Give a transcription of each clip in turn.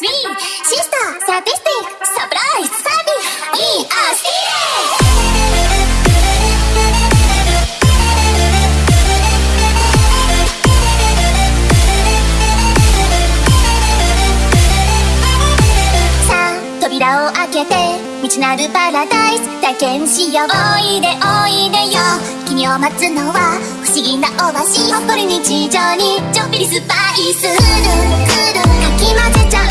シスター、サ sister sadistic 扉を開けて道なるパラダイス。体験しよう。おいでおいでよ。君を待つのは不思議なおアシスり日常にちょっぴりスパイス。くるくるかき混ぜちゃう。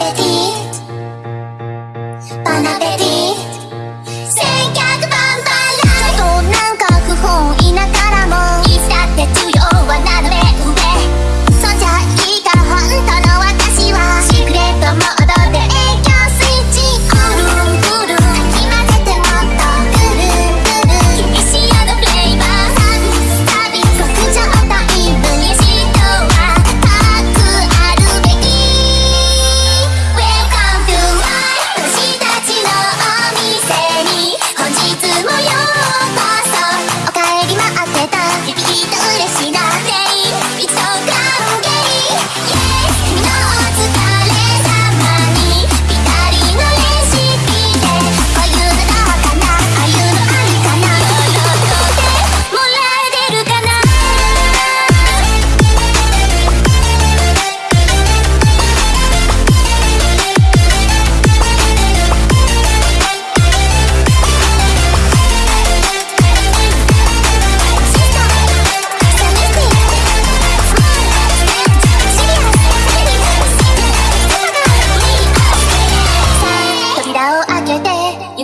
I'll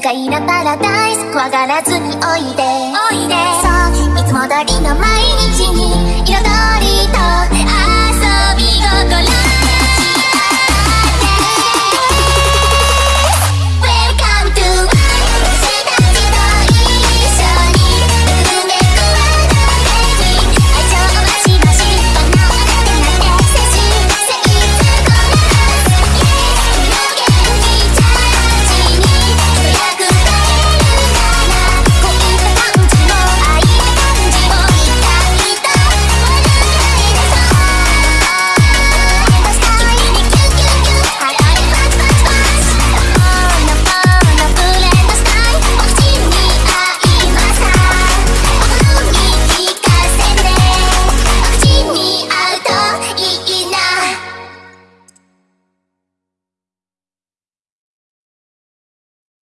愉いなパラダイス怖がらずにおいで。おいで。そういつも通りの毎日に。